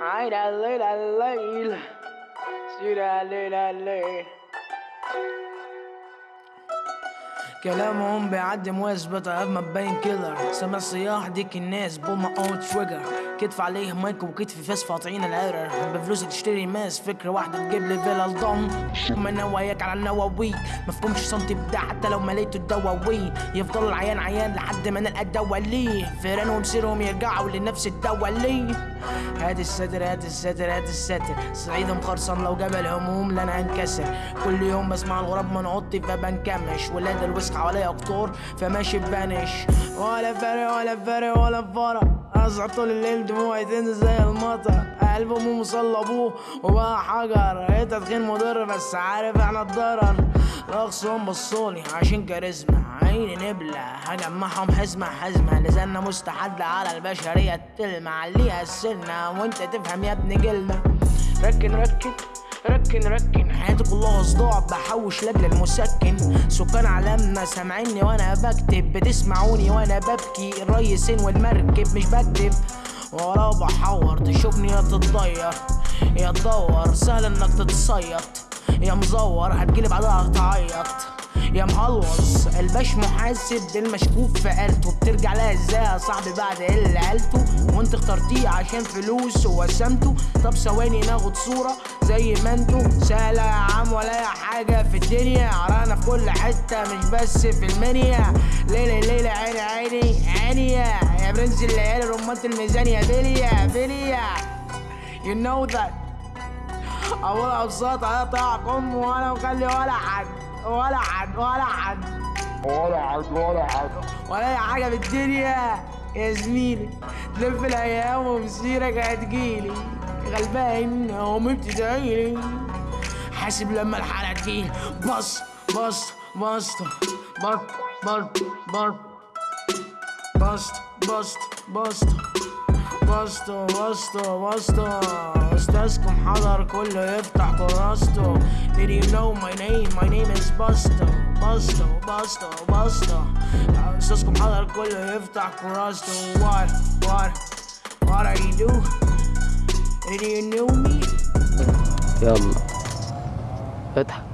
عين الليل الليل سير الليل الليل كلامهم بيعدي مثبت ما تبين كيلر سامع صياح ديك الناس بول ما اون تريجر كتف عليه مايك وكتفي فاس فاطعين العرر. بفلوسك تشتري ماس فكرة واحدة تجيب لي فيلا الضم من نواياك على النواوي مفهومش سنتي بتاع حتى لو مليته الدواوين يفضل العيان عيان لحد ما نلقى الدوا ليه فيران ومصيرهم يرجعوا لنفس الدوا ليه هات الستر هات الستر هات الستر. صعيدهم خرصان لو جبل هموم لن أنكسر. كل يوم بسمع الغراب من اوضتي فبنكمش. ولاد الوسخ حواليا اقطار فماشي ببانش ولا فارق ولا فارق ولا فرق. أصحى طول الليل دموعي تنزل زي المطر. قلب أمه مصلبوه وبقى حجر. إنت تخين مضر بس عارف إحنا الضرر. الاخصام بصولي عشان كاريزما. عيني نبلة هجمعهم حزمة حزمة. لساننا مستحد على البشرية. تلمع ليها السنة. وإنت تفهم يا ابن جلنا ركن ركن. ركن ركن. حياتي كلها صداع بحوش لاجل المسكن. سكان عالمنا سامعيني وأنا بكتب بتسمعوني وأنا ببكي. الريسين والمركب مش بكتب. ورا بحور تشوفني يا تتضير. يا تدور سهل إنك تتصيط. يا مزور هتجيلي بعدها تعيط. يا مهلوص. الباش محاسب المشكوك في قالته بترجع لها إزاي يا صاحبي بعد اللي قالته وانت اخترتيه عشان فلوس ووسمته طب ثواني ناخد صورة زي ما أنتوا. سهلة يا عم ولا اي حاجة في الدنيا. عرانا في كل حتة مش بس في المنيا. ليلة ليلة عيني عيني عيني يا برنس الليالي رمانة الميزانية بليا بليا You know that. أول أبساط هيقطع أم وأنا مخلي ولا حد ولا حد ولا حد. ولا حد ولا حد. ولا أي حاجة في الدنيا. يا زميلي تلف الأيام ومسيرك هتجيلي غلبان أمي بتدعيلي حاسب لما الحالة تجيلي بص بص بص بص بص بص بص بص بص. بسطو بسطو بسطو استاذكم حضر كله يفتح كراسته Did you know my name? My name is Busto Busto Busto Busto استاذكم حضر كله يفتح كراسته What? What? What are you do? Did you know me? يلا اضحك